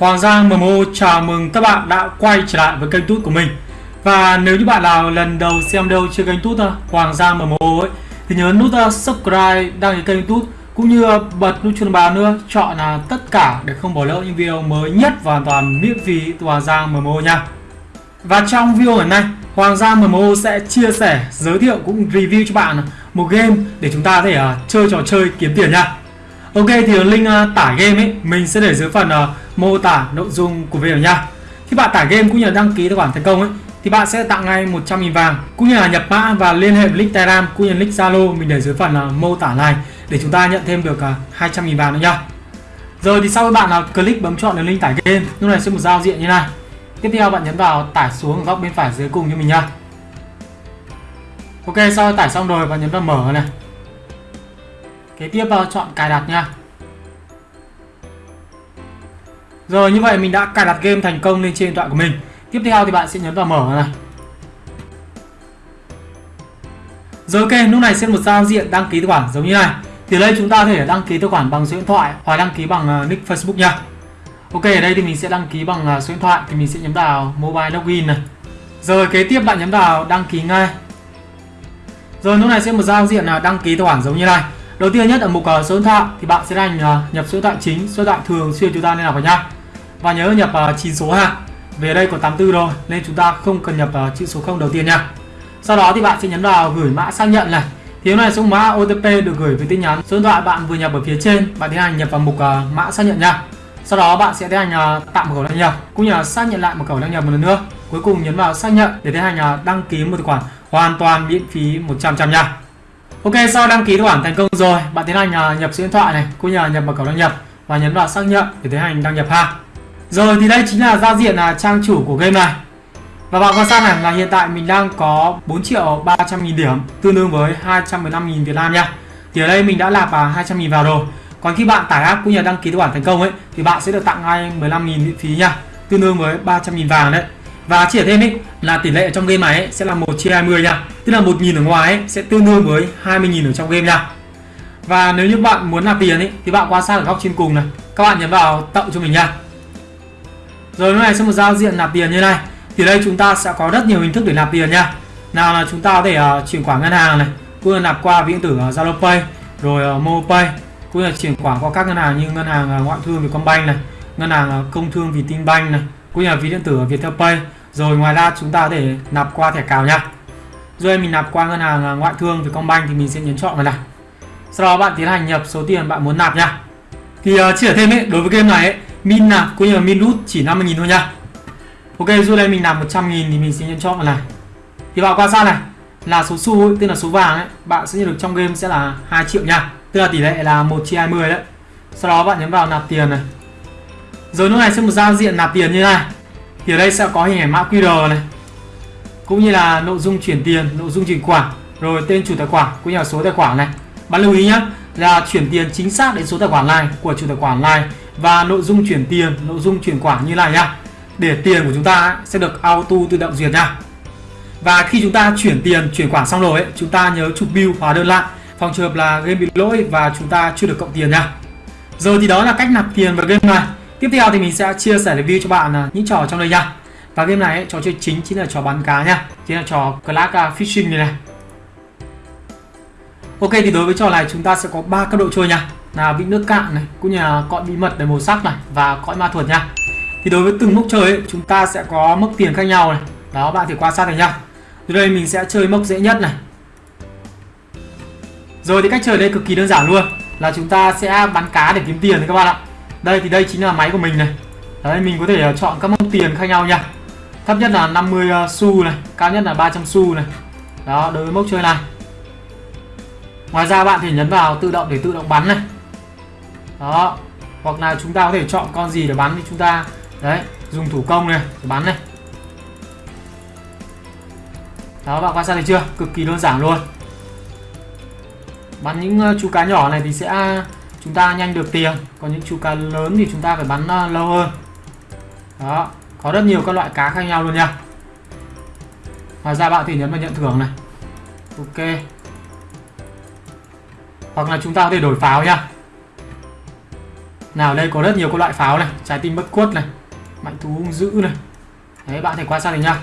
Hoàng Giang MMO chào mừng các bạn đã quay trở lại với kênh tút của mình. Và nếu như bạn nào lần đầu xem đâu trên kênh tút uh, Hoàng Giang MMO ấy Thì nhớ nút uh, subscribe, đăng ký kênh tút Cũng như bật nút chuông báo nữa Chọn là tất cả để không bỏ lỡ những video mới nhất và hoàn toàn miễn phí từ Hoàng Giang MMO nha. Và trong video ngày nay Hoàng Giang MMO sẽ chia sẻ, giới thiệu cũng review cho bạn uh, một game để chúng ta có thể uh, chơi trò chơi kiếm tiền nha. Ok thì link uh, tải game ấy mình sẽ để dưới phần uh, mô tả nội dung của video nha. Khi bạn tải game cũng như là đăng ký tài khoản thành công ấy thì bạn sẽ tặng ngay 100.000 vàng cũng như là nhập mã và liên hệ với link Telegram cũng như link Zalo mình để dưới phần là mô tả này để chúng ta nhận thêm được à, 200.000 vàng nữa nha. Rồi thì sau khi bạn là click bấm chọn được link tải game, lúc này sẽ một giao diện như này. Tiếp theo bạn nhấn vào tải xuống góc bên phải dưới cùng như mình nha. Ok sau tải xong rồi bạn nhấn vào mở này kế tiếp vào chọn cài đặt nha rồi, như vậy mình đã cài đặt game thành công lên trên điện thoại của mình. Tiếp theo thì bạn sẽ nhấn vào mở này. Rồi, ok, lúc này sẽ một giao diện đăng ký tài khoản giống như này. Thì đây chúng ta có thể đăng ký tài khoản bằng số điện thoại hoặc đăng ký bằng ờ, nick facebook nha. Ok, ở đây thì mình sẽ đăng ký bằng ờ, số điện thoại thì mình sẽ nhấn vào mobile login này. Rồi, kế tiếp bạn nhấn vào đăng ký ngay. Rồi, lúc này sẽ một giao diện là đăng ký tài khoản giống như này. Đầu tiên nhất ở mục số điện thoại thì bạn sẽ hành nhập số điện thoại chính, số điện thoại thường xuyên chúng ta nên là vào nha và nhớ nhập ờ, uh, 9 số ha. Về đây có 84 rồi nên chúng ta không cần nhập uh, chữ số 0 đầu tiên nha. Sau đó thì bạn sẽ nhấn vào gửi mã xác nhận này. Thì này số mã OTP được gửi với tin nhắn số điện thoại bạn vừa nhập ở phía trên. Bạn tiến hành nhập vào mục uh, mã xác nhận nha. Sau đó bạn sẽ tiến hành uh, tạo một khẩu đăng nhập cũng như là xác nhận lại một khẩu đăng nhập một lần nữa. Cuối cùng nhấn vào xác nhận để tiến hành uh, đăng ký một tài khoản hoàn toàn miễn phí 100 trăm nha. Ok sau đăng ký tài khoản thành công rồi bạn tiến hành uh, nhập số điện thoại này cũng như là nhập mật khẩu đăng nhập. Và nhấn vào xác nhận để tiến hành đăng nhập ha rồi thì đây chính là giao diện là trang chủ của game này. Và bạn quan sát này là hiện tại mình đang có 4 triệu 300 nghìn điểm tương đương với 215 nghìn Việt Nam nha. Thì ở đây mình đã nạp 200 à, nghìn vào rồi. Còn khi bạn tải app cũng như đăng ký tài khoản thành công ấy thì bạn sẽ được tặng ngay 15 nghìn miễn phí nha tương đương với 300 nghìn vàng đấy. Và chỉ thêm ấy là tỷ lệ trong game này ấy, sẽ là 1 chia 20 nha. Tức là 1.000 ở ngoài ấy, sẽ tương đương với 20.000 ở trong game nha. Và nếu như bạn muốn nạp tiền ấy, thì bạn quan sát ở góc trên cùng này. Các bạn nhấn vào tạo cho mình nha. Rồi lúc này sẽ một giao diện nạp tiền như này. Thì đây chúng ta sẽ có rất nhiều hình thức để nạp tiền nha. Nào là chúng ta có thể uh, chuyển khoản ngân hàng này Cũng là nạp qua ví điện tử uh, Zalo Pay Rồi ờ, uh, MoPay Cũng là chuyển khoản qua các ngân hàng như ngân hàng uh, ngoại thương Vietcombank này Ngân hàng uh, công thương Vietinbank này Cũng là ví điện tử Viettel Pay. Rồi ngoài ra chúng ta có thể nạp qua thẻ cào nha. Rồi mình nạp qua ngân hàng uh, ngoại thương Vietcombank thì mình sẽ nhấn chọn vào này. Sau đó bạn tiến hành nhập số tiền bạn muốn nạp nha. Thì uh, chỉ ở thêm ấy đối với game này ấy min nạp cũng như là min rút chỉ 50.000 thôi nha. Ok dù đây mình làm 100.000 thì mình sẽ nhấn chọn vào này. Thì bạn quan sát này là số xu ấy, tức là số vàng ấy bạn sẽ nhận được trong game sẽ là 2 triệu nha. Tức là tỷ lệ là 1 chia 20 đấy. Sau đó bạn nhấn vào nạp tiền này. Rồi lúc này sẽ một giao diện nạp tiền như này. Thì ở đây sẽ có hình ảnh mã QR này. Cũng như là nội dung chuyển tiền nội dung chuyển khoản rồi tên chủ tài khoản cũng như là số tài khoản này. Bạn lưu ý nhé là chuyển tiền chính xác đến số tài khoản này của chủ tài khoản này và nội dung chuyển tiền nội dung chuyển khoản như này nhá để tiền của chúng ta sẽ được auto tự động duyệt nha và khi chúng ta chuyển tiền chuyển khoản xong rồi ấy, chúng ta nhớ chụp bill hóa đơn lại phòng trường hợp là game bị lỗi và chúng ta chưa được cộng tiền nha rồi thì đó là cách nạp tiền vào game này Tiếp theo thì mình sẽ chia sẻ review cho bạn à, những trò trong đây nha. Và game này ấy, trò chơi chính chính là trò bắn cá nha. Chính là trò Clash à, Fishing này này. Ok thì đối với trò này chúng ta sẽ có ba cấp độ chơi nha. Là vị nước cạn này, cũng như là cõi bí mật để màu sắc này và cõi ma thuật nha. Thì đối với từng mốc chơi ấy, chúng ta sẽ có mức tiền khác nhau này. Đó bạn thì quan sát này nha. Từ đây mình sẽ chơi mốc dễ nhất này. Rồi thì cách chơi đây cực kỳ đơn giản luôn là chúng ta sẽ bắn cá để kiếm tiền đấy các bạn ạ đây thì đây chính là máy của mình này đấy mình có thể ờ, chọn các mốc tiền khác nhau nha thấp nhất là 50 ờ, xu này cao nhất là 300 xu này đó đối với mốc chơi này ngoài ra bạn thì nhấn vào tự động để tự động bắn này đó. Hoặc là chúng ta có thể chọn con gì để bắn thì chúng ta, đấy, dùng thủ công này để bắn này. Đó, bạn quan sát thấy chưa? Cực kỳ đơn giản luôn. Bắn những ờ, chú cá nhỏ này thì sẽ à, chúng ta nhanh được tiền. Còn những chú cá lớn thì chúng ta phải bắn ờ, lâu hơn. Đó. Có rất nhiều các loại cá khác nhau luôn nha. Ngoài ra bạn thì nhấn vào nhận thưởng này. Ok. Hoặc là chúng ta có thể đổi pháo nha nào, đây có rất nhiều các loại pháo này. Trái tim bất khuất này, mạnh thú hung dữ này. Đấy, bạn thể quan sát này nhá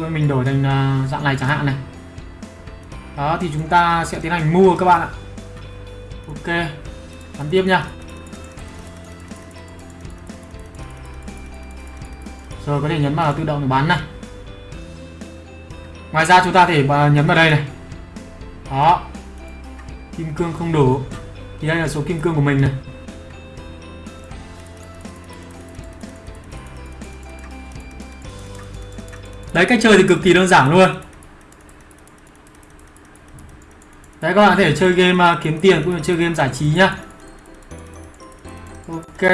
rồi mình đổi thành à, dạng này chẳng hạn này. Đó, thì chúng ta sẽ tiến hành mua các bạn ạ. Ok, bắn tiếp nha. Rồi, có thể nhấn vào tự động để bắn này. Ngoài ra, chúng ta thể à, nhấn vào đây này. Đó. Kim cương không đủ. Thì đây là số kim cương của mình này. Đấy cách chơi thì cực kỳ đơn giản luôn. Đấy các bạn có thể chơi game uh, kiếm tiền cũng như chơi game giải trí nhá. Ok.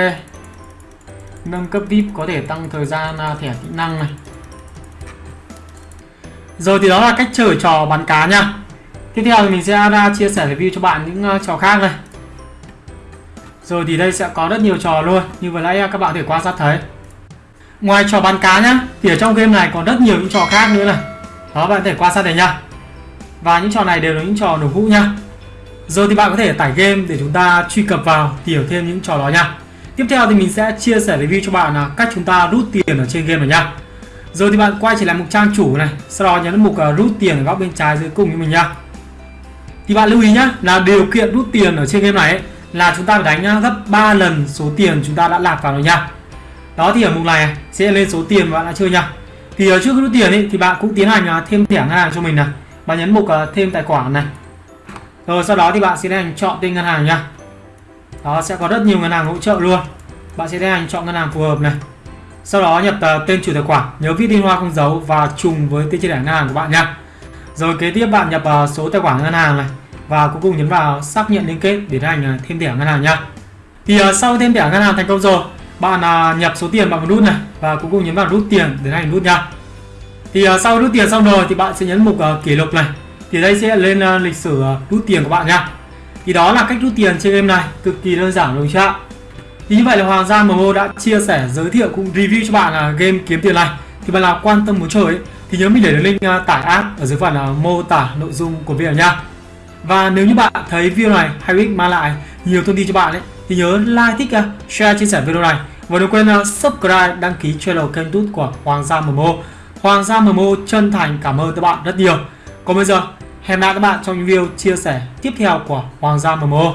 Nâng cấp vip có thể tăng thời gian uh, thẻ kỹ năng này. Rồi thì đó là cách chơi trò bắn cá nha tiếp theo thì mình sẽ ra chia sẻ review cho bạn những uh, trò khác này. Rồi thì đây sẽ có rất nhiều trò luôn. Như vừa nãy các bạn có thể quan sát thấy ngoài trò bắn cá nhá thì ở trong game này còn rất nhiều những trò khác nữa này. Đó bạn có thể quan sát này nha và những trò này đều là những trò nổ hũ nha rồi thì bạn có thể tải game để chúng ta truy cập vào hiểu thêm những trò đó nha tiếp theo thì mình sẽ chia sẻ review cho bạn là cách chúng ta rút tiền ở trên game này nha rồi thì bạn quay trở lại mục trang chủ này sau đó nhấn mục ờ, rút tiền ở góc bên trái dưới cùng như mình nha thì bạn lưu ý nhá là điều kiện rút tiền ở trên game này ấy, là chúng ta phải đánh ờ, gấp 3 lần số tiền chúng ta đã lạc vào rồi nha đó thì ở mục này sẽ lên số tiền mà bạn đã chơi nha thì ở trước rút tiền ấy, thì bạn cũng tiến hành ờ, thêm thẻ ngân hàng cho mình này. Bạn nhấn mục ờ, thêm tài khoản này. Rồi sau đó thì bạn sẽ tiến hành chọn tên ngân hàng nha đó sẽ có rất nhiều ngân hàng hỗ trợ luôn. Bạn sẽ tiến hành chọn ngân hàng phù hợp này. Sau đó nhập tên chủ tài khoản nhớ viết liên hoa không dấu và trùng với tên chi thẻ ngân hàng của bạn nha rồi kế tiếp bạn nhập số tài khoản ngân hàng này và cuối cùng nhấn vào xác nhận liên kết để tiến hành thêm thẻ ngân hàng nha thì sau thêm thẻ ngân hàng thành công rồi bạn à, nhập số tiền bạn muốn nút này và cuối cùng nhấn vào rút tiền để hành nút nha. Thì à, sau rút tiền xong rồi thì bạn sẽ nhấn mục à, kỷ lục này. Thì đây sẽ lên lịch sử uh, rút tiền của bạn nha. Thì đó là cách rút tiền trên game này cực kỳ đơn giản đúng chưa ạ? Thì như vậy là Hoàng Gia MMO đã chia sẻ giới thiệu cũng review cho bạn là game kiếm tiền này. Thì bạn nào quan tâm muốn chơi ấy, thì nhớ mình để link tải app ở dưới phần mô tả nội dung của video nha. Và nếu như bạn thấy video này hay ích mang lại nhiều thông tin cho bạn ấy thì nhớ like thích share chia sẻ video này và đừng quên ờ, subscribe đăng ký channel kênh tút của Hoàng gia MMO Hoàng Gia MMO chân thành cảm ơn các bạn rất nhiều. Còn bây giờ, hẹn gặp lại các bạn trong những video chia sẻ tiếp theo của Hoàng Gia MMO.